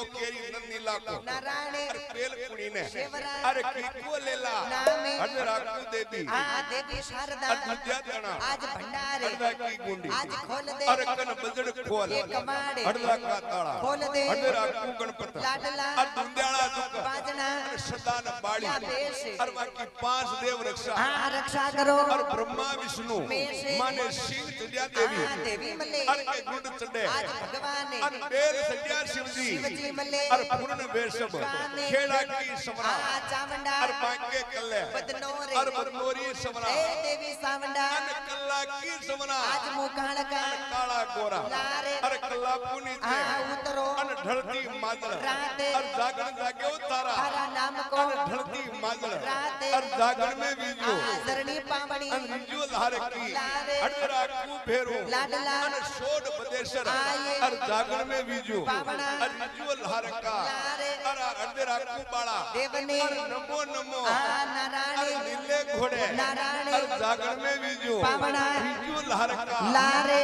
को नारायण अरे पेल कुड़ी ने? अरे कीको लेला? अरे राखू देवी। आ देवी शारदा। अरे विद्याधना आज भंडारे। अरे की गुंडी। आज खोल दे। अरे कन बजड़ खोल। ये कमाड़े। अरे का ताला। खोल दे। अरे राखू गणपत। लाडला। अरे दुंद्याला दुख बाजना। अरे सदान बाड़ी अरे बाकी पाँच देव रक्षा। हाँ रक्षा करो। और ब्रह्मा विष्णु। माने शिव तुल्या देवी। हाँ देवी मले। अरे गुंड चढ़े। आज भगवान ने अरे बेल सज्जा शिव जी मले। अरे पूर्ण वेशब खेड़ा की समरा। चामुंडा बांके कल्ले। बदनोरे अरे बदनोरी समरा। ए देवी सावंडा। अरे कल्ला की समरा। आज मुकाण का। काला गोरा। लारे कल्ला पुनी थे उतरो। अरे ढलती राते। अरे जागरण जागे तारा। हरा नाम को। अरे ढलती राते। अरे जागरण में बीजो आ जरणी पावणी। की लारे। में बीजो का लारे। बीजो का राकू भेरो लाडला। अरे सोड बदेशर का। अरे जागरण में बीजो पावना। रिजो लहर का। लारे।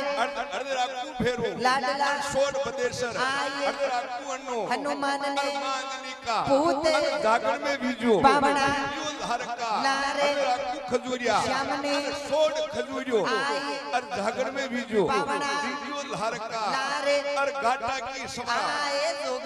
अरे राकू खजूरिया श्यामने। अरे सोड खजूरियो आए। अरे जागरण में बीजो पावना। रिजो लहर का। लारे। अरे गाटा की समरा आए जोगिण्या अरे गाटा की गोरे अरे गाटा की। समरा आ एड़वा अम्बा लहर की। लारे। शेरी पड़दा कड़वा नीबड़ा अरे कन धूता बदला आज तो बेले अरे सुन पे पड़दा हाँ बीजली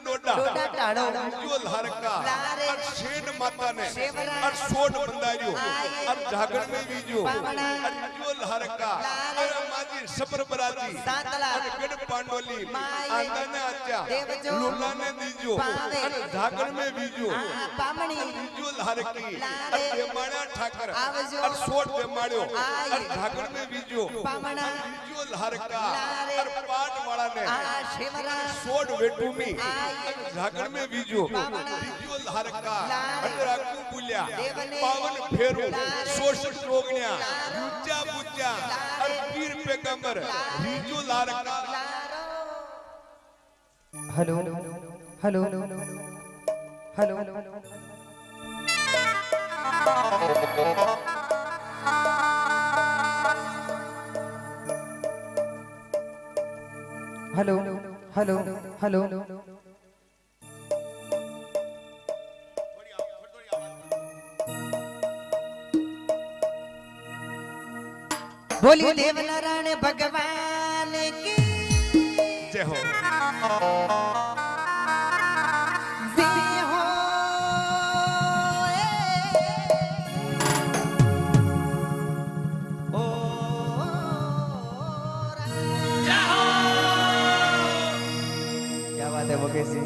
अरे जो लहर का लारे। अरे माजी सबर बराती सातला अरे गड माए। आंदा ने आचा। लूला ने दीजो पावे। अरे जागर में बीजो हाँ पामणी जो लहर की। अरे बेमाड़ा ठाकर। अरे सोड बेमाड़ियो आए। अरे जागर में बीजो पामणा जो लहर का। अरे पाट वाला ने आ शिवरा सोड वेटूमी आए। झागड़ में बीजो पावना। बीजो लहर का लारे। अरे राकू बुल्या देवने। पावन फेरू लारे। शोषित रोगण्या रुचा बुचा बोली देव नारायण भगवान की। जय हो। हो क्या बात है मुकेश जी?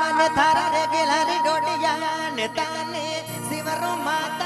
मन थारा रे गिलहरी डोडिया ने ताने शिवरो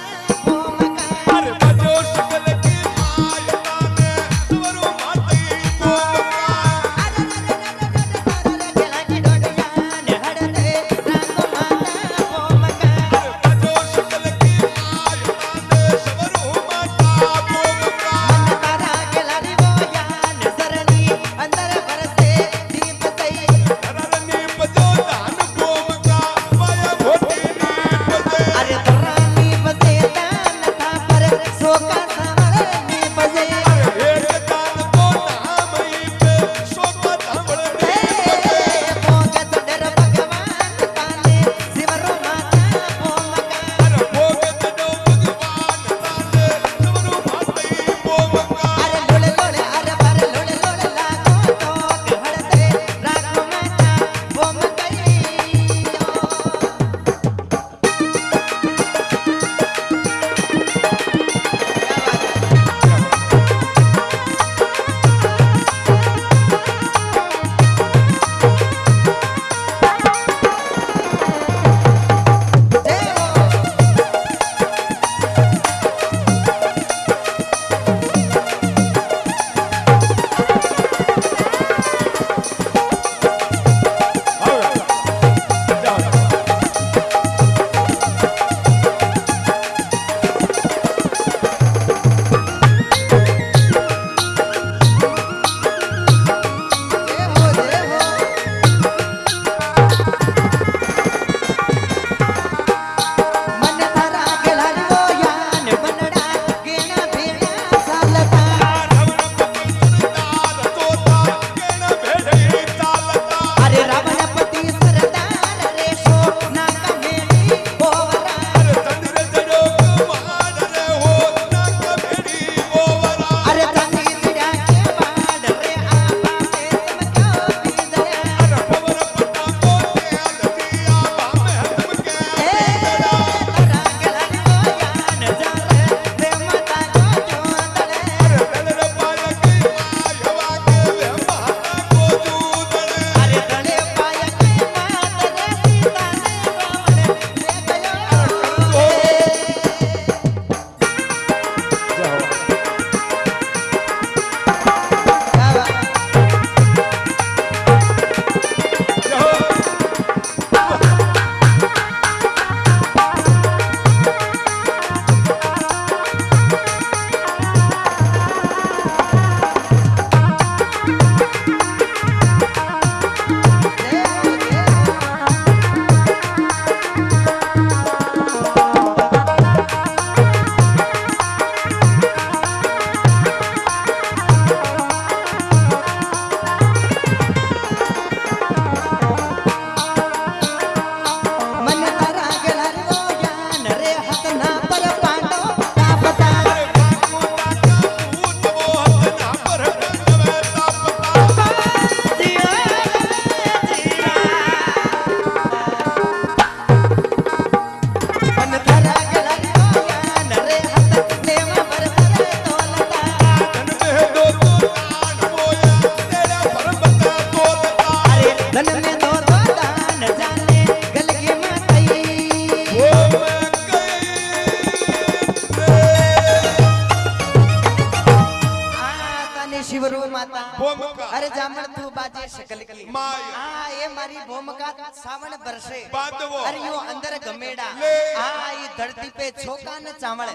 શિવરુ માતા ભોમકા અરે જામણ તું બાજે શકલકી માય હા એ મારી ભોમકા સાવણ બરસે બાંધવો અરે યો અંદર ગમેડા હા એ ધરતી पे છોકા ન ચાવળ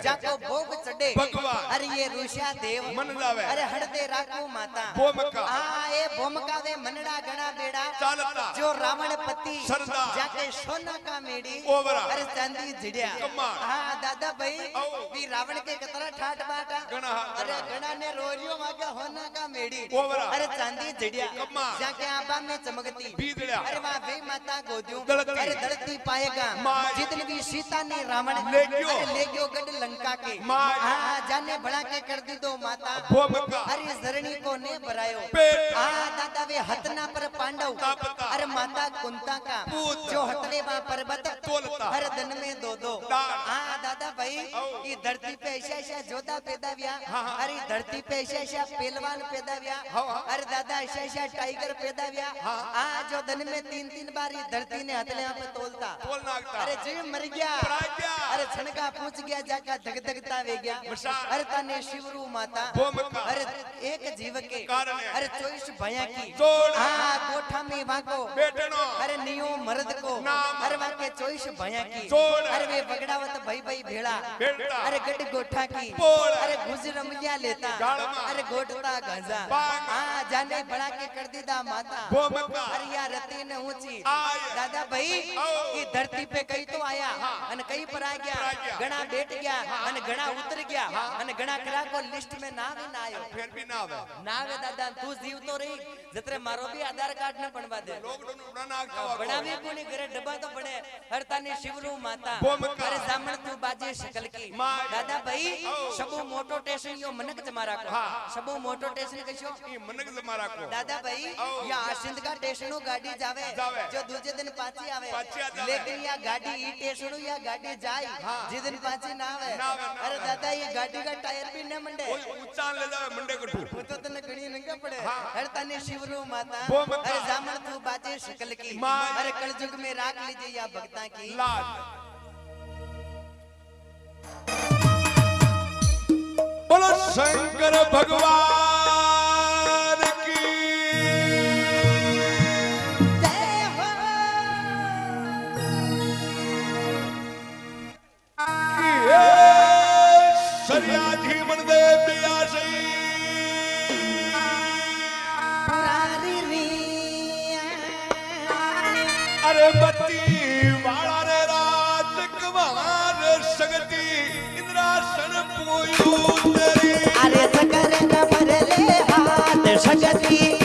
જાકો ભોગ ચડે ભગવાન અરે એ ઋષા દેવ મન લાવે અરે હળદે રાખો માતા ભોમકા હા એ ભોમકા વે મનડા ગણા બેડા ચાલતા જો રાવણ પતિ સરદાર જાકે સોના કા મેડી ઓવરા અરે ચાંદી જડ્યા હા દાદા ભાઈ વી રાવણ કે કતરા ઠાટ બાટા ગણા અરે ગણા ને રોરિયો होना का मेड़ी अरे चांदी जड़िया में चमकती। अरे वे माता गोदियों। अरे धरती पाएगा। जितने भी सीता ने रावण ले गयो। लंका के। जाने बड़ा के कर दी दो माता। अरे धरणी को ने भरायो हाँ दादा वे हतना पर पांडव। अरे माता कुंता का। जो हतने वहाँ पर्वत हर दिन में दो दो। हाँ दादा भाई ये धरती पे ऐसा ऐसा जोधा पैदा हुआ। अरे धरती पे ऐसा ऐसा पहलवान पैदा व्या अरे दादा ऐसा ऐसा टाइगर पैदा व्या आ जो दिन में तीन तीन बार धरती ने हथले यहाँ पे तोलता। अरे जी मर गया। अरे छनका पूछ गया जाका धक धकता वे गया। अरे तने शिवरु माता। अरे एक जीव के। अरे चोईस भया की। हाँ कोठा में वहाँ अरे नियो मर्द को। अरे वहाँ के चोईस भया की। अरे वे बगड़ावत भाई भाई भेड़ा अरे गढ़ गोठा की। अरे गुजर लेता। अरे घोटता गंजा आ जाने बड़ा के कर दीदा माता हरिया रति ने ऊँची दादा भाई ये धरती पे कई तो आया अन कई पर आ गया घना बैठ गया अन घना उतर गया अन घना करा को लिस्ट में ना भी ना आयो फिर भी ना आवे ना आवे दादा तू जीव तो रही जतरे मारो भी आधार कार्ड ने बनवा दे लोग तो उड़ा ना आ बड़ा भी कोनी घरे डब्बा तो बने हरतानी शिवरू माता अरे जामण तू बाजे शकल की दादा भाई सबो मोटो टेशन यो मनक तुम्हारा को सब बाबू मोटो स्टेशन कशो ई मनक जमारा को दादा भाई या आसिंद का स्टेशन स्टेशनो गाड़ी जावे जो दूसरे दिन पाची आवे लेकिन या गाड़ी ई स्टेशन स्टेशनो या गाड़ी जाई जिस दिन पाची ना आवे अरे दादा ये गाड़ी का टायर भी ने मंडे ऊँचा ले जावे मंडे को ठू तो तने गणी नंगे पड़े हर तने शिवरू माता अरे जामन तू बाजे शक्ल की अरे कलयुग में राख लीजिए या भक्ता की लाज બોલો શંકર ભગવાન સરિયાજી મનદેવ પિયાસી અરે બત્તી વાળા सकरे न भरले हाथ शकती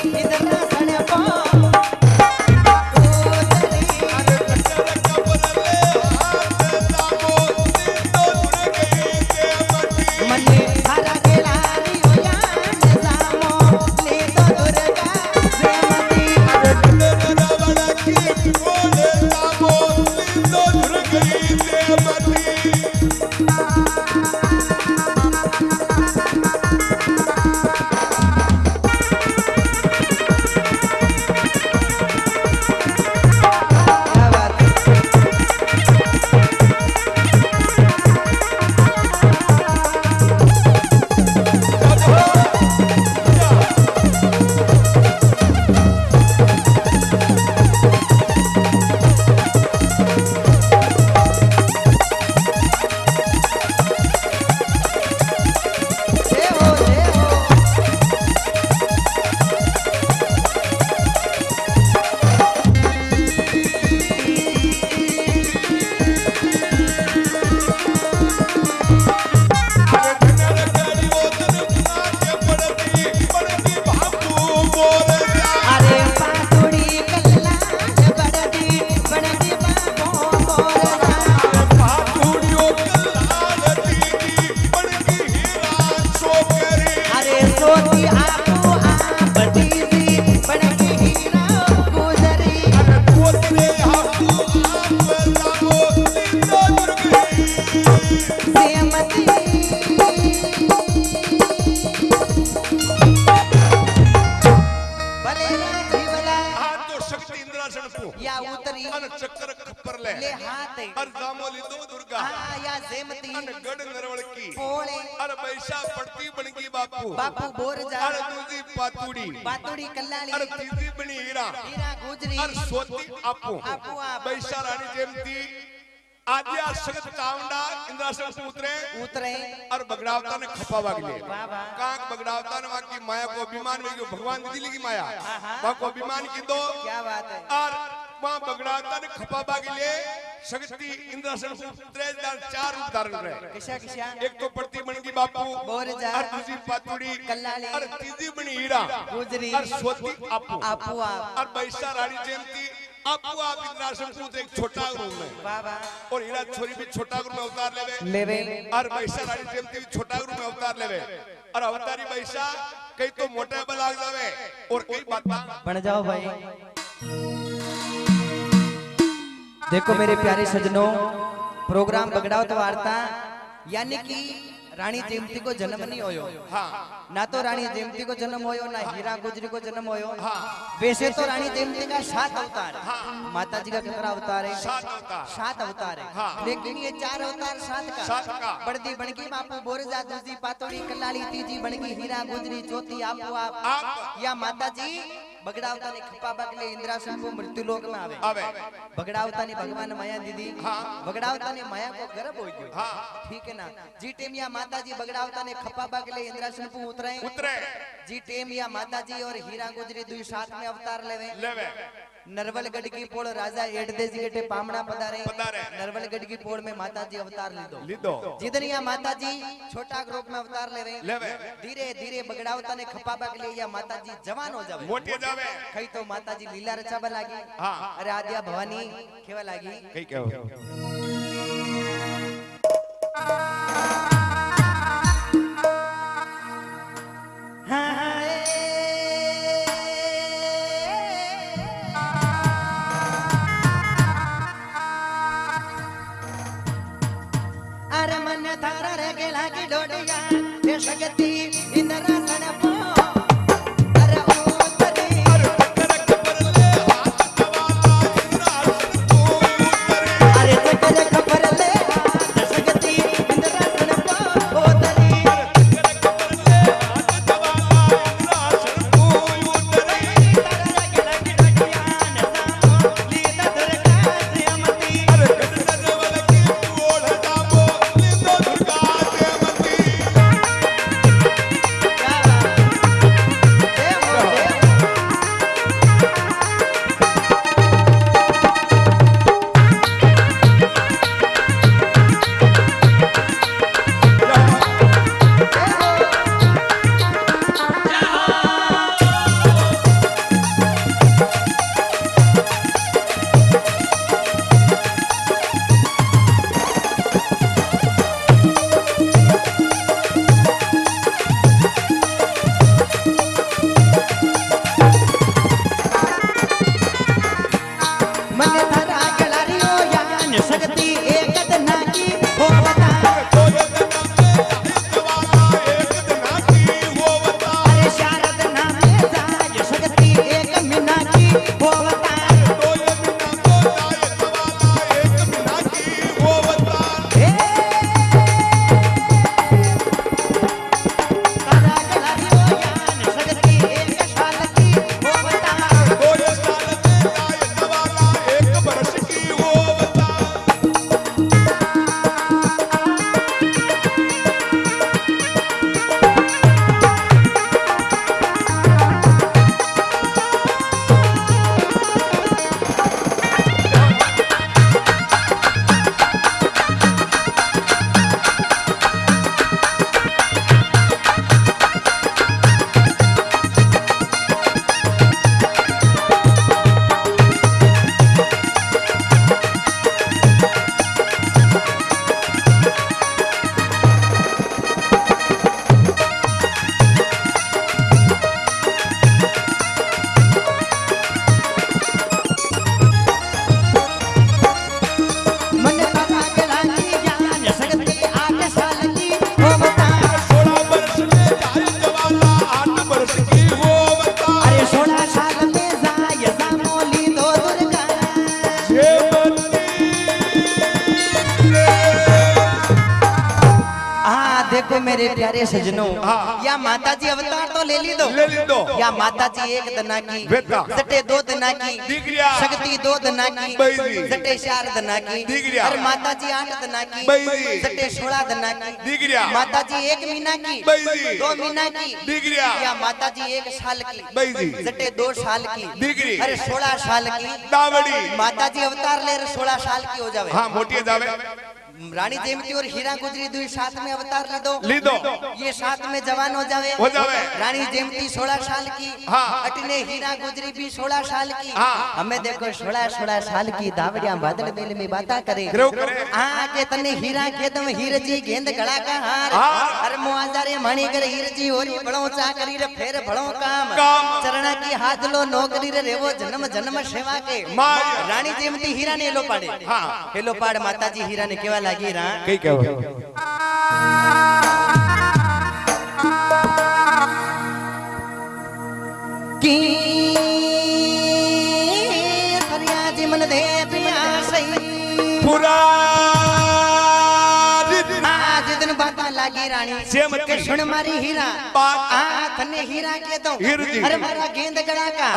बगड़ावता ने खपा वाग ले वाह, वाह। काक बगड़ावता ने की माया को अभिमान में भगवान दी लगी माया हाँ, हाँ। को अभिमान की दो क्या बात है और वहाँ बगड़ावता ने खपा वाग शक्ति इंद्रासन को चार धारण रहे किशा किशा एक तो प्रति बणगी बापू बोरजा। और दूसरी पातुड़ी कल्लाली। और तीसरी बनी हीरा गुजरी। और सोती आपू आपू और बैसा रानी जयंती आपू आप इंद्रासन एक छोटा रूम में? और हीरा छोरी भी छोटा रूम में अवतार लेवे। लेवे। और वैसा रानी भी छोटा रूप में अवतार लेवे। और अवतारी वैसा कई तो मोटे जावे। और कई बात। बन जाओ भाई। देखो मेरे प्यारे सजनों प्रोग्राम बगड़ाओ तो वार्ता यानी कि रानी जेमती को जन्म नहीं होयो। हाँ। ना तो रानी जेमती को जन्म होयो ना हीरा गुजरी को जन्म होयो। हाँ। वैसे तो रानी जेमती का सात अवतार है। माता जी का कितना अवतार है? सात अवतार। सात अवतार है। हाँ। लेकिन ये चार अवतार सात का। सात का। बड़दी बणगी बापू बोरजा दूसरी पातोड़ी कल्लाली तीजी बणगी हीरा गुजरी चौथी आपू आप। आप या माता जी बगड़ावता ने खप्पा बगले इंद्रासन को मृत्यु लोक में आवे आवे बगड़ावता ने भगवान माया दीदी हाँ। बगड़ावता ने माया को गर्भ हो गयो हाँ ठीक है ना जी टेम या माता जी बगड़ावता ने खप्पा बगले इंद्रासन को उतरे उतरे जी टेम या माता जी और नरवलगढ़ की पोड़ राजा एडदे जी गेटे पामना पधारे। नरवलगढ़ की पोड़ में माता जी अवतार लीधो। लीधो। जिधर या माता जी छोटा ग्रुप में अवतार लेवे लेवे। धीरे धीरे बगड़ावता ने खप्पा बगले या माता जी जवान हो जावे। मोटे जावे। कई माता जी एक दना की सटे दो दना की शक्ति दो दना की सटे चार दना की और माता जी आठ दना की सटे सोलह दना की माता जी एक मीना की दो मीना की या माता जी एक साल की सटे दो साल की अरे सोलह साल की माता जी अवतार ले रहे सोलह साल की हो जावे। हाँ मोटी जावे। रानी जयमती और हीरा गुजरी दुई साथ में अवतार ले दो ली दो ये साथ में जवान हो जावे हो जावे। रानी जयमती सोलह साल की हाँ। अटने हीरा गुजरी भी सोलह साल की हाँ। हमें देखो सोलह सोलह साल की दावड़िया बादल बेल में बाता करे हाँ के तने हीरा के तुम हीर जी गेंद गड़ा का हार हार। अरे मुआजा रे मणि कर हीर जी और बड़ो चा करी रे फेर बड़ो काम। चरणा की हाथ लो नौकरी रे रेवो जन्म जन्म सेवा के रानी जयमती हीरा ने हेलो पाड़े हाँ। हेलो पाड़ माता जी हीरा ने केवा लागी रा कई कहो की फरियाद मन दे प्यासई पूरा लागी रानी सेम के सुन मारी हीरा बात। आ थने हीरा के दो हीर। अरे मारा गेंद गड़ा का।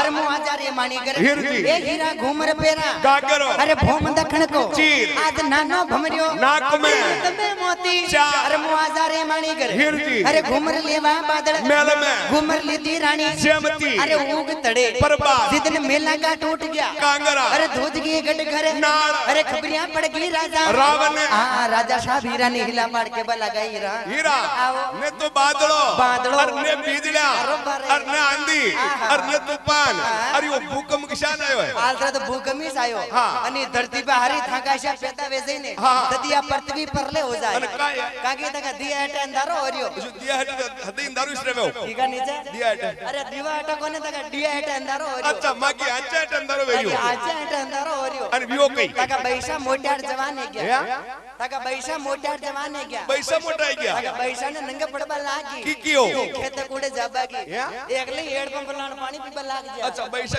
अरे मुआ जा रे मानी कर हीर जी। ए हीरा घूमर पेरा का करो अरे भोम दखण को चीर। आज नानो भमरियो नाक में। तमे मोती। अरे मुआ जा रे मानी कर हीर जी। अरे घूमर लेवा बादल मेल में। घूमर लीधी रानी सेमती। अरे उग तड़े बर्बाद। जितने मेला का टूट गया कांगरा। अरे धूज गई गट घर। अरे खबरियाँ पड़ गई राजा रावण ने। हाँ राजा साहब हीरा ने हिला मार के बला गई रा हीरा आओ। ने तो बादलो बादलो। और ने बीजड़ा बरोबर है। और ने आंधी आहा। और ने तूफान हाँ। और वो भूकंप किसान आयो है आलरा तो भूकंप आयो हाँ। आणि धरती पे हरी थाकाशा पेता वेजे ने हाँ। तदिया पृथ्वी परले हो जाए अरे काय है? कागे तका दिया हटे अंधारो होरियो जो दिया है हदी दारू इसरे में ठीक है नीचे दिया हटे अरे दिवा हटे कोने तका दिया हटे अंधारो होरियो अच्छा मागी अंचा हटे अंदर अरे वेरियो आजा हटे अंधारो होरियो અને વિયો કઈ तका बैसा मोट्यार जवान है क्या હે? तका बैसा मोट्यार जवान है क्या પૈસા મોટા આઈ ગયા तका बैसा ने नंगे पड़बा लागी की कियो? खेत कूड़े जाबागी હે? एकले हेड पंप लान पानी पीबा लाग जा अच्छा पैसा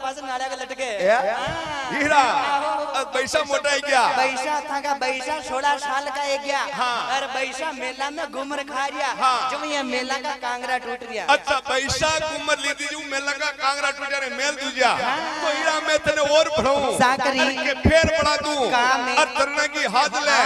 पास के हाँ। पैसा मोटा गया बैसा था का बैसा सोलह साल का गया। हाँ। और बैसा मेला में घूमर खा रिया। हाँ। जब ये मेला का कांगरा टूट गया। अच्छा पैसा कुमर ली दीजू मैं लगा कांगरा टूटा रे मेल दूजा तो हीरा मैं तने और बढ़ाऊं साकरी। के फेर बढ़ा दूँ? है। और तरना की हाथ ले।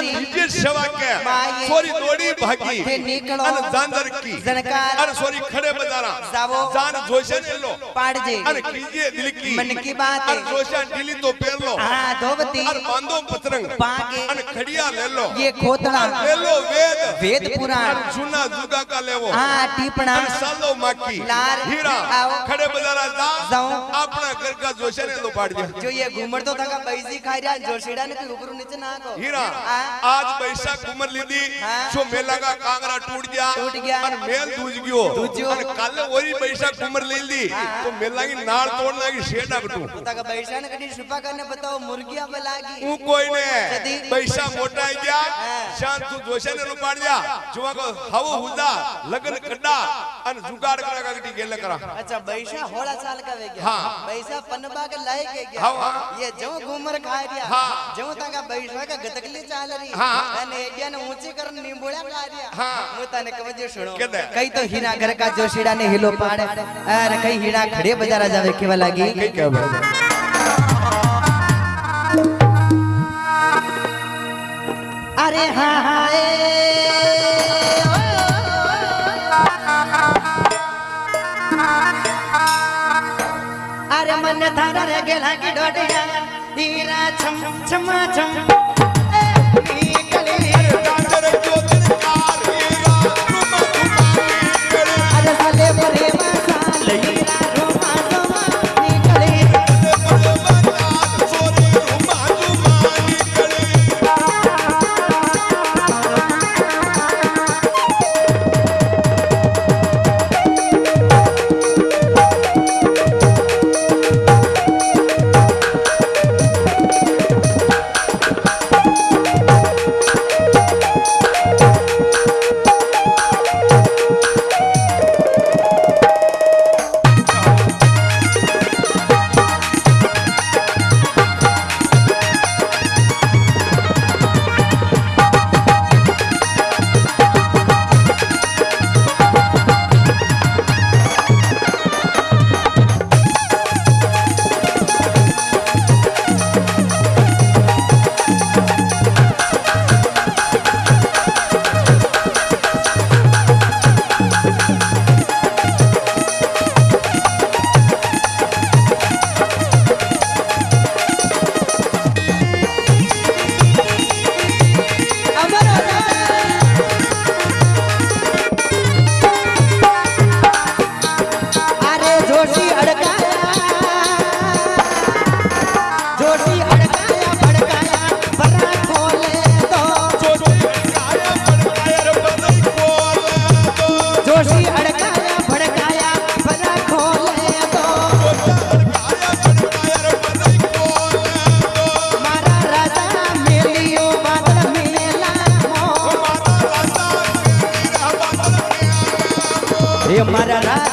हाँ, नौकरी। और निजे सेवा के माये। सोरी दौड़ी भागी हे निकलो। और जानदर की जनकार। और सोरी खड़े बजारा जावो। जान जोशे ने लो पाड़ जे और कीजिए दिल की मन की बात है। और जोशा ढीली तो पेर लो हाँ धोबती और बांधो पतरंग पागे। और खड़िया ले लो ये खोतड़ा और ले लो वेद वेद पुराण और सुना जुगा का लेवो हाँ टीपणा અને સાલો માકી લાર. હીરા આવો. ખડે બજારા જા જાઉં. આપણા ઘર કા જોશે ને તો પાડ દે जो ये घूमर तो था का बैसी खा रिया जोशीड़ा ने कोई ऊपर नीचे ना को हीरा हाँ। आज पैसा घूमर ली थी हाँ। जो मेला का कांगरा टूट गया टूट गया। और मेल दूज गयो। और कल वही पैसा घूमर ली थी हाँ। तो मेला की नार तोड़ना की शेडा बटू पता का बैसाख कटी छुपा करने बताओ मुर्गियाँ बलागी ऊ कोई ने। पैसा मोटा है क्या हाँ। शांत तू दोषी ने रुपाड़ दिया। जुआ को हव हुदा लगन कड्डा अन जुगाड़ करा का कटी गेल करा। अच्छा बैसा होड़ा साल का वे गया। हाँ। बैसा पनबा के लायक है गया। हाँ ये जो घूमर खा गया हाँ। जो तंगा बैसा का गतकली चाल रही हाँ। अने एडिया ने ऊंची कर नींबोड़ा खा रिया हाँ। मु तने कवजे सुनो के दे? कई तो हीरा घर का जोशीड़ा ने हिलो पाड़े अरे कई हीरा खड़े बजारा जावे केवा लागी કઈ કહેવાય अरे हाँ हाँ ए, ओ। अरे मन थारा रे गेला की डोडिया हीरा छम छमा छम મારા રાજા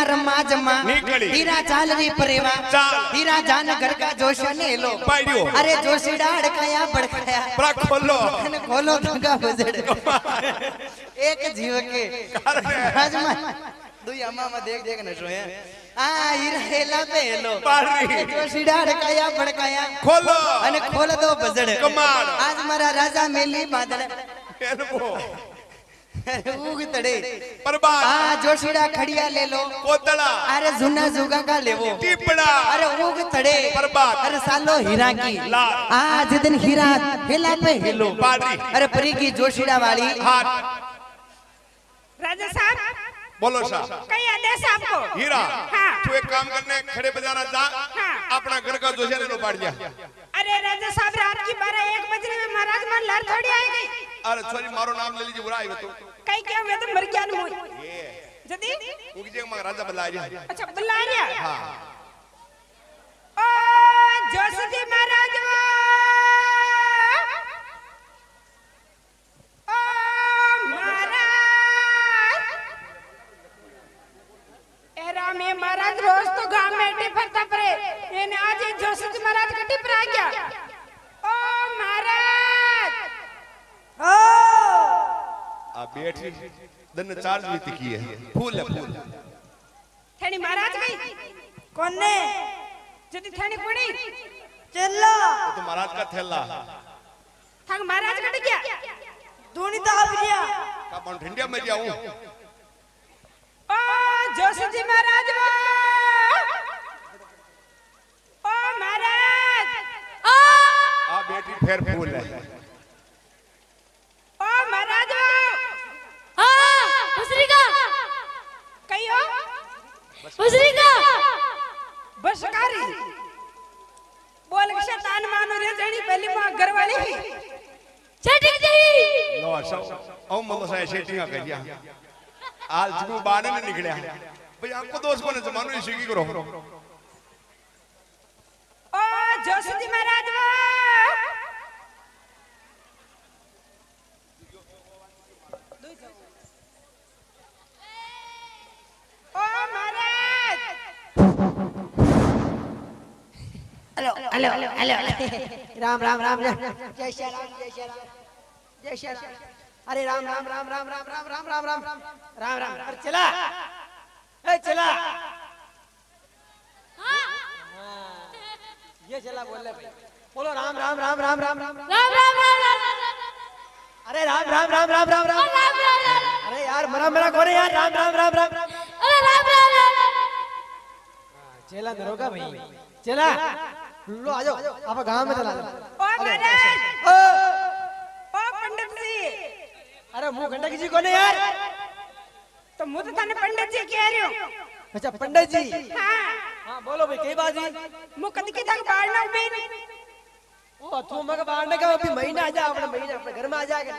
હીરા રમા જમા નીકળી. હીરા ચાલવી પરેવા ચાલ. હીરા જાન ગરકા જોશ ને લો પાડ્યો. અરે જોશીડા અડકાયા બડકાયા પ્રા ખોલો અને ખોલો ધગા બજડ એક જીવ કે રાજમાં દુઈ અમામાં દેખ દેખ ને શું હે આ હીરા હેલા પે હેલો પાડી. જોશીડા અડકાયા બડકાયા ખોલો અને ખોલ દો બજડ કમાલ. આજ મારા રાજા મેલી બાદળ એલબો जोशीड़ा खड़िया ले लो। कोतला अरे जूना जुगा का ले वो। टिपड़ा। अरे उग तड़े बर्बाद। अरे सालो हीरा की। आज दिन हीरा हिला पे हिलो। पाड़ी अरे परी की जोशीड़ा वाली। हाथ। राजा साहब। बोलो साहब कई आदेश आपको हीरा। हाँ। तू एक काम करने खड़े बजाना जा। हाँ। अपना घर का जोशेरे लो पाड़ दिया अरे राजा साहब रात की बारह एक बजे में महाराज मन लड़ थोड़ी आएगी। अरे सॉरी मारो नाम ले लीजिए बुरा आएगा तू। કઈ કે મે તો મર ગયા ને મોય જદી ઉગજે માં રાજા બદલાઈ અચ્છા બદલાઈ હા. ઓ જોસજી મહારાજ ઓ એરા મે મહારાજ રોજ તો ગામ મેટે ફરતા પરે એને આજે જોસજી મહારાજ કટી ગયા. ઓ મહારાજ ઓ. आ बैठी दन चार्ज भी तिकी है। फूल है फूल। थेनी महाराज गई कौन ने जदी थेनी पड़ी। चलो तो महाराज का थैला। थंग महाराज कट गया। धोनी तो आ गया। का बन ठंडिया में जाऊँ? ओ जोशी जी महाराज ओ महाराज। आ बैठी फेर फूल है। બસરીકા બસકારી બોલ કે શેતાન માનો રે જણી પહેલી માં ઘરવાળી છેટી જઈ નો સૌ ઓ મમો સાય છેટીયા કર્યા આલ જગુ બાને ને નીકળ્યા ભાઈ આપકો દોસ્ત કોને જમાનો શીખી કરો ઓ જોશજી મહારાજ વા hello hello hello Ram Ram Ram Ram जय श्री राम जय श्री राम जय श्री राम अरे राम राम राम राम राम राम राम राम राम राम राम राम अरे चला ए चला ये चला बोल ले भाई बोलो राम राम राम राम राम राम राम राम राम राम राम राम अरे राम राम राम राम राम राम राम राम राम अरे यार मरा मेरा कौन है यार राम राम राम राम राम अरे राम राम राम चला दरोगा भाई चला लो आ जाओ आप गाँव में चला जाओ। ओ महाराज ओ, ओ। पंडित जी। अरे मुँह घंटा किसी को नहीं यार। तो मुझे तो थाने पंडित जी कह रही हूँ। अच्छा पंडित जी। हाँ। हाँ बोलो भाई कई बात है मुँह कद की तक बाढ़ ना उबे ओ तू मगर बाहर ने कहा अभी महीना आ जा अपने महीना अपने घर में आ जा के।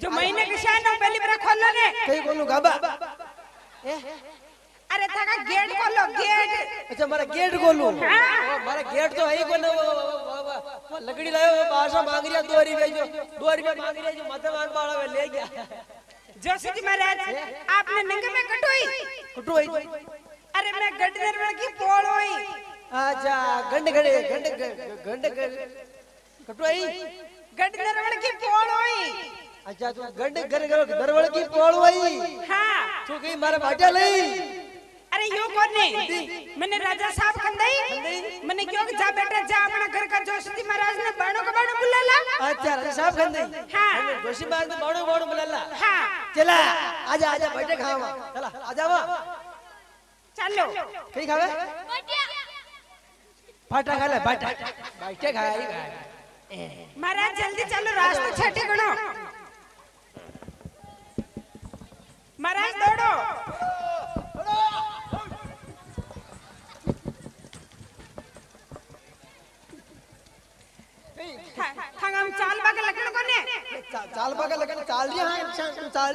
जो महीने के शान पहली बार खोलो ने। कहीं बोलूँ गाबा? ए, अरे थाका गेट खोलो गेट अच्छा मारा गेट खोलूं हाँ। मारा गेट तो है ही कोने वो- वो- वो- वो- वो- लकड़ी लायो बासा मांग रिया दो रुपया जो दो रुपया मांग रिया जो मत मांग बाड़ा वे ले गया जोशी जी महाराज आपने नंगे में कटोई कुटू आई अरे मैं गड्ढे में की पोल होई अच्छा गंड गड़े गंड गंड कटू आई गड्ढे में की पोल होई अच्छा तू गंड कर दरवळ की पोळ वई हाँ तू कहीं मारा भाट्या लई अरे यो कौन नहीं मैंने राजा साहब खंदई मैंने क्यों जा बेटा जा अपना घर का जोशी महाराज ने बाणो का बाणो बुला ला अच्छा राजा साहब खंदे हाँ। जोशी बाग में बाणो बाणो बुलाला। हाँ। चला आजा आजा बैठे खावा चला आजा वा। चलो। कहीं खावे? फाटा खा ले फाटा। बैठे खाई महाराज जल्दी चलो रास्ता छठे गणो महाराज दौड़ो थ- थंग हम चाल बाग लगन कोने चा- चाल बघा लगन चाल रिया हाँ चाल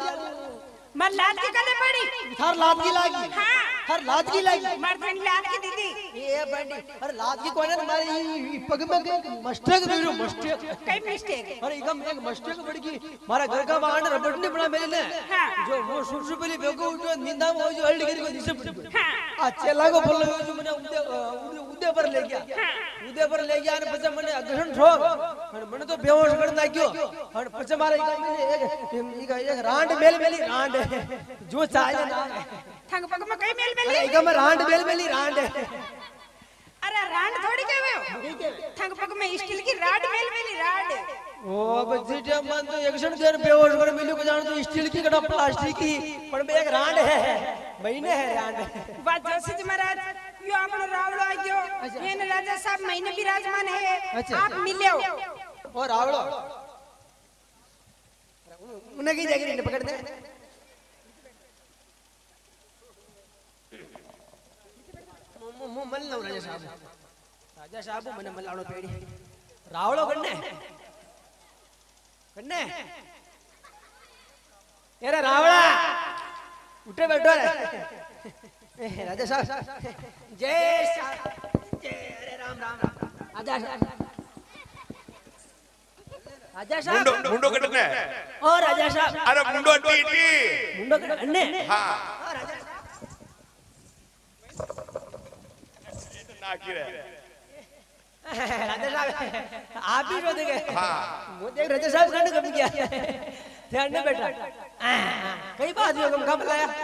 मर लाल की गले पड़ी। हर लात की लागी। हाँ। हर लात की लागी। मर्दन लाल की दीदी। ये बंडी। अरे लात की कोने तुम्हारी पग में के मस्टक बेरो मस्टक कई मिस्टेक अरे एकदम एक मस्टक बड़ की। मारा घर का वाहन रबड़ ने बना मेरे ने। हाँ। जो वो सुर पहले बेगो जो निंदा वो जो हल्दी करी को दिसे पड़ हाँ। अच्छे लागो बोल जो मैंने उदे उदे उदे पर ले गया। उदे पर ले गया ने પછી મને અગ્રહણ ઠોક અને મને તો બેહોશ કરી નાખ્યો અને પછી મારે એક એક એક રાંડ મેલ મેલી રાંડ જો ચાલે ના थंग पग में कई मेल અરે मेली એક में રાંડ મેલ મેલી રાંડ अरे राड थोड़ी कहवे हो थंग पग में स्टील की राड मेल मेली राड ओ बच्ची टाइम मन तो एक क्षण देर बेहोश कर मिलो को जान तो स्टील की कड़ा प्लास्टिक की पर में एक रांड है महीने है रांड वाह जोशी जी महाराज क्यों आपने रावलो आयो एन अच्छा। राजा साहब महीने विराजमान है। अच्छा। आप मिले हो। और रावलो उन्हें की जगह ने पकड़ दे। मु मल लो राजा साहब। राजा साहब मने मलाणो पेड़ी। रावलो कन्ने। कन्ने। एरे रावला उठे बैठो रे। राजा साहब जय जय अरे राम राम राजा साहब राजा साहब मुंडो मुंडो ओ राजा साहब अरे मुंडो मुंडो हाँ ओ राजा साहब रे राजा साहब आप रो देंगे हाँ राजा साहब कांड कब किया ध्यान बेटा। कई बार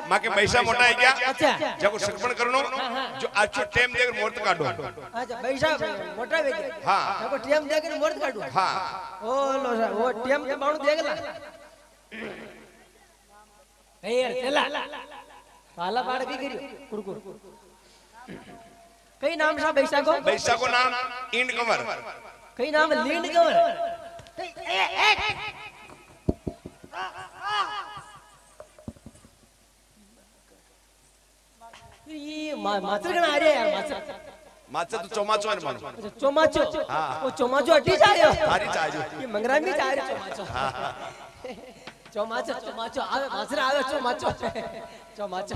माँ के पैसा मोटा है क्या? अच्छा। जब सकपण करनो हाँ, हाँ। जो अच्छो टाइम देकर मुहूर्त काटो। अच्छा, पैसा मोटा है हाँ। जब टाइम देकर मुहूर्त काटो। हाँ। ओ लो वो टाइम के तो बाण देखला कई चला। पाला पाड़ की करियो। कुड़कुड़ कई नाम सा बैसा को? बैसा को नाम इंड कंवर। कई नाम लींड कंवर। ए ए ये माचर कना आ रहे यार माचर माचर तो चोमाचो है मन। चोमाचो हाँ। वो चोमाचो हटी जायो हरी जायो ये मंगरा में जा रहे चोमाचो हाँ? चोमाचो चोमाचो आवे माचर आवे चोमाचो चोमाचो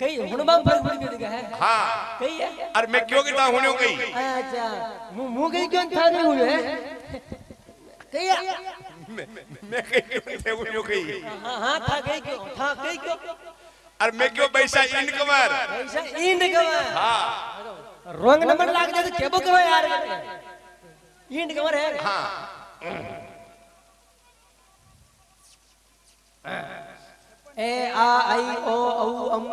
कई हुणबाम फ़र्क पड़ी गई है हाँ कई है अरे मैं क्यों किता हुण्यो गई। अच्छा। मुँह मुँह गई क्यों? था नहीं हुए कई मैं मैं कहीं क्यों कहीं हाँ हाँ था गई क्यों था गई क्यों और मैं क्यों पैसा इंड कवर? पैसा इंड कवर हाँ। रोंग नंबर लाग जाए तो केबो कवर यार? इंड कवर है हाँ। ए आ आई ओ औ अम।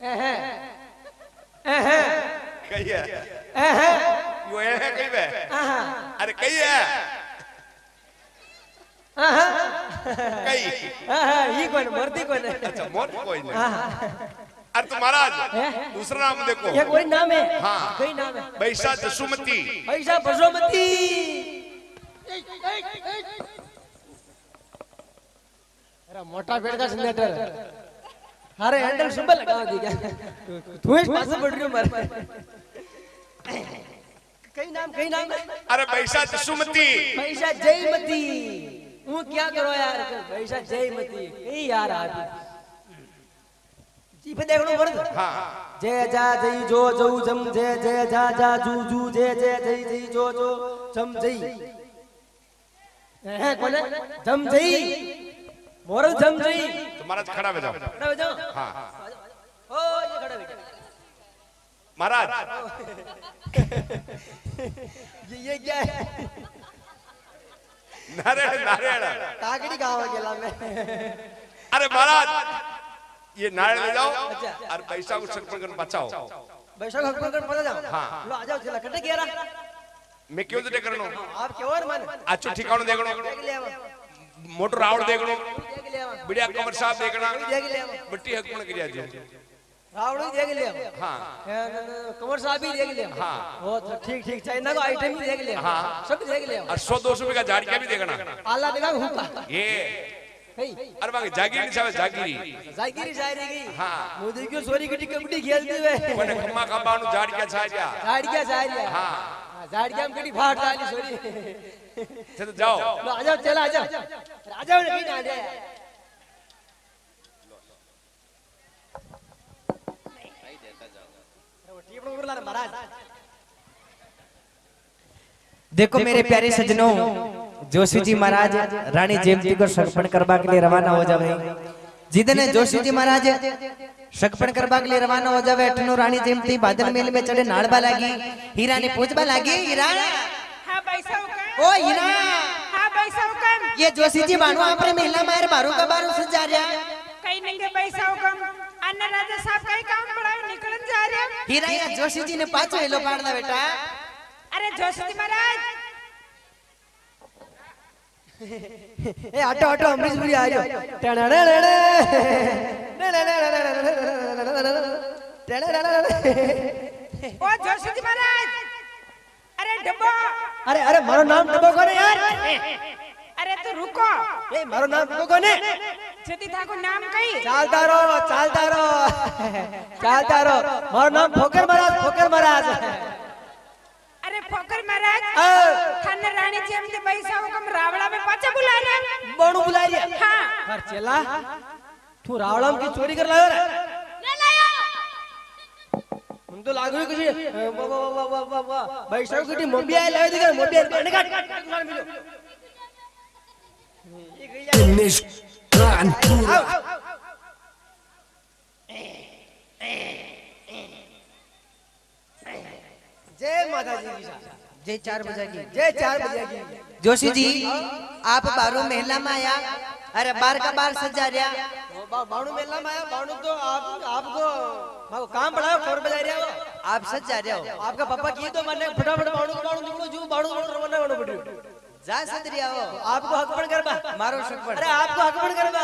एह एह कहिए एह यो है कई बे अरे कई है कई ये कौन कौन है अच्छा कोई नहीं अरे दूसरा नाम देखो ये कोई नाम है हाँ कई नाम है बैसा जसुमती बैसा बसुमती अरे मोटा पेड़ का जनरेटर अरे हैंडल सुबह लगा दी क्या तू इस पास बढ़ रही हो मर कई नाम कई नाम। अरे बैसा जसुमती पैसा जयमती। हूँ क्या करो यार पैसा जयमती। कई यार आप जी पे देखो वर्द हाँ जय जा जय जो जो जम जय जय जा जा जू जू जय जय जय जय जो जो जम जय। हैं कौन है? जम जय। मोरल जम जय। तो महाराज खड़ा हो जाओ। खड़ा हो जाओ। हाँ ओ ये खड़ा हो जाओ महाराज ये ये क्या है? नारायण नारायण। ताकड़ी गाँव गेला में। अरे महाराज ये नारायण ले जाओ अच्छा। और पैसा को संरक्षण कर बचाओ। बैठो हकम कर पता जाओ। हाँ। लो आ जाओ चला। कटे गेरा। मैं क्यों तो करनो आप क्यों और मन? अच्छो ठिकानो देखनो देख ले मोटर रावण देखनो बढ़िया कमर साहब देखना बट्टी हकमण करिया जी रावण देख ले आवा हाँ। कमर साहब भी देख ले हाँ। वो तो ठीक ठीक चाइना को आइटम भी देख ले हाँ। सब देख ले और सौ दो सौ रुपए का झाड़िया भी देखना। आला देखा हुका ये। अरे बाकी जागीरी साहब जागीरी। जागिरी जायरी की हाँ। मोदी की सोरी की कबड्डी खेलते हुए कोने खम्मा खम्बानु झाड़िया छाड़िया झाड़िया जायरी हाँ। झाड़िया में कटी फाट डाली सोरी तो जाओ। लो आ जाओ चला आ जाओ। आ जाओ नहीं ना दे महाराज देखो मेरे प्यारे सजनों जोशी जी महाराज रानी जयंती को सगपन करवा के लिए रवाना हो जावे। जिदने जोशी जी महाराज सगपन करवा के लिए रवाना हो जावे अठनो रानी जयंती बादल मेल में चढ़े नाड़बा लागी हीरा ने पूछबा लागी हीरा। हाँ बैसा हुकम ओ हीरा। हाँ बैसा हुकम ये जोशी जी बाणु आपरे महिला मायर बारू का बारू सजा रहा कहीं नहीं के बैसा हुकम अन्ना राजा साहब कहीं काम पड़ा निकलन जा रहे हीरा या जोशी जी ने पाछो हेलो पाड़दा बेटा अरे जोशी महाराज ए हटो हटो अमरीश पुरी आ जाओ टणड़ड़ड़े ओ जोशी महाराज अरे डब्बा मारो नाम डबो कोने यार अरे तू रुको। ए मारो नाम कही। चालता रहो चालता रहो चालता रहो मारो नाम फोकर महाराज फोकर महाराज। अरे फोकर महाराज थाने रानी जी हमने बैसा हुकम रावड़ा में पाचा बुला रहे बणू बुला रिया हाँ। पर चला। तू रावणम की चोरी कर लायो रे? ना लाया। हम तो लागू कुछ वाह वाह वाह वाह वाह बैठो की मम्मी आए लायो दिखा मम्मी आए निकाल निकाल मिलो जय माता जी की जय। जय चार बजे की। जय चार बजे की। जोशी जी आप बारू महिला में आया अरे बार का बार सजा रहा बाणु मेला में आया बाणु तो आप आपको काम बढ़ाओ खबर बजा रहा हो। आप सजा रहे हो। आपका पापा किए तो मैंने फटाफट बाणु को बाणु निकलो जो बाणु बाणु रवाना होना पड़ी। जा सदरिया हो आपको हकपण करबा मारो शकपण अरे आपको हकपण करबा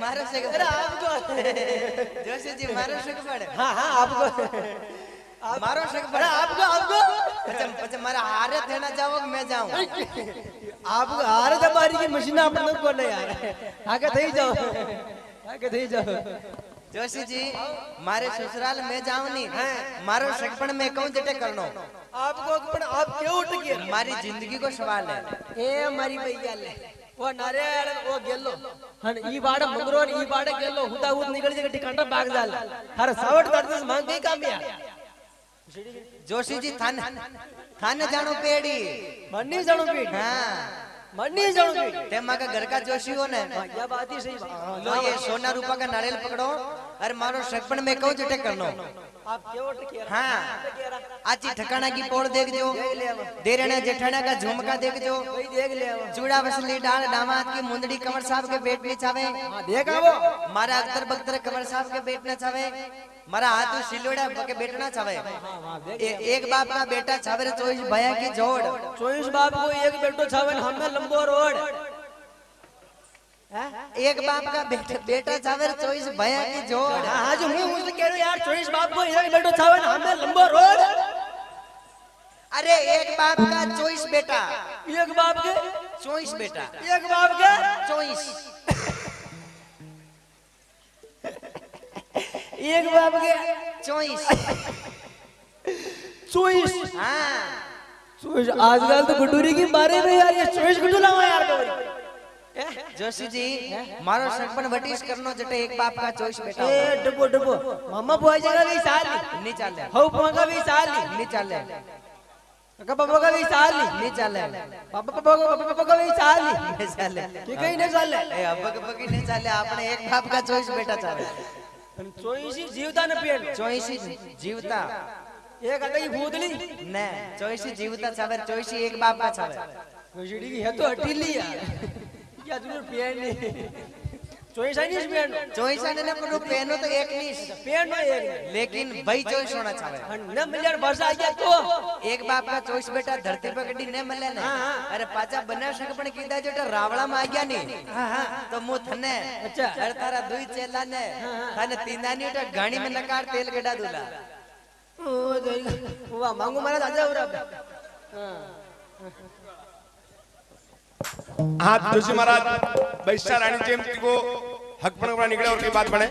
मारो अरे आपको। जोशी जी मारो शकपण हाँ हाँ आपको। मारो अरे शकपण आपको आपको। पचम पचम मारा हारे देना जाओ मैं जाऊँ? आपको हारे दबारी की मशीन आपने को नहीं यार आगे थई जाओ। आगे थई जाओ। जोशी जी मारे ससुराल में जाऊँ नहीं मारो शकपण में कहूँ जटे करनो? आपको हकपण आप क्यों उठ गए? हमारी ज़िंदगी को सवाल है। ए मारी भैया ले। वो नारियल वो गेलो। हन ई बाड़ मंगरो ई बाड़ गेलो। हुदा हुद निकल जे टिकांटा भाग जाल। हर सावट करते मांग गई काम या जोशी जी थाने थाने जानो पेड़ी। मन्नी जानो पीठ हाँ। मन्नी जानो पीठ ते माँ का घर का जोशी हो ने। या बात ही सही। लो ये सोना रूपा का नारियल पकड़ो। अरे मारो शकपण में कहूँ जटे करनो आप क्यों उठ गए हाँ। आची ठकाना की पोड़ देख जो। देरना जेठाना का झुमका देख जो। वही देख ले आओ। चूड़ा वसली डाल दामाद की मुंदड़ी कमर साहब के पेट में चावे। हाँ देख आवो मारा अख्तर बख्तर कमर साहब के पेट में चावे। मारा हाथ सिलोड़ा के बेटना चावे। एक बाप का बेटा चावे रे चोईस भया की जोड़। चोईस बाप को एक बेटो छावन हमें लंबो रोड। एक बाप का बेटा बेटा चावे रे चोईस भया की जोड़। हाँ हाँ जो कह रहा हूँ यार चोईस बाप को एक बेटो छावन हमें लंबो रोड। अरे एक बाप का चोईस बेटा। एक बाप के? चोईस बेटा। एक बाप के? चोईस एक बाप के? चोईस चोईस हाँ। चोईस आजकल तो गुटूरी की बारे में यार ये चोईस गुटू लावा यार જોશીજી મારો સરપંચ વટીશ કરનો જટે એક બાપ કા ચોઈસ બેટા એ ડબો ડબો મમ્મા બોય જગા વી સાલી ની ચાલે હઉ પોગા વી સાલી ની ચાલે કાકા બાબા કા વી સાલી ની ચાલે બાબા બાબા બાબા કા વી સાલી ની ચાલે કે કઈ ને ચાલે એ અબક બકી ને ચાલે આપણે એક બાપ કા ચોઈસ બેટા ચાલે પણ ચોઈસી જીવતા ન પેલ ચોઈસી જીવતા એક અટકી ભૂતલી ને ચોઈસી જીવતા ચાવે ચોઈસી એક બાપ કા ચાવે ગજડી હે તો હટીલી યાર ક્યાં જોયું પેન ચોઈસાની પેન ચોઈસાની ને પણ પેનો તો એક ની પેનો એક લેકિન ભાઈ ચોઈસ હોના ચાહે ન મિલિયન વર્ષ આ ગયા તો એક બાપ ના ચોઈસ બેટા ધરતી પર કડી ને મળે ને અરે પાછા બના શકે પણ કીધા જોટા રાવળા માં આ ગયા ની તો મુ થને અચ્છા અરે તારા દુઈ ચેલા ને તને તીનાની ઉટા ગાણી મે નકાર તેલ ગડા દુલા ઓ જઈ વા માંગુ મારા દાદા ઉરા હા राजा उरा हाँ जोशी महाराज वैश्या रानी जयंती को हक पण निकले और की बात बने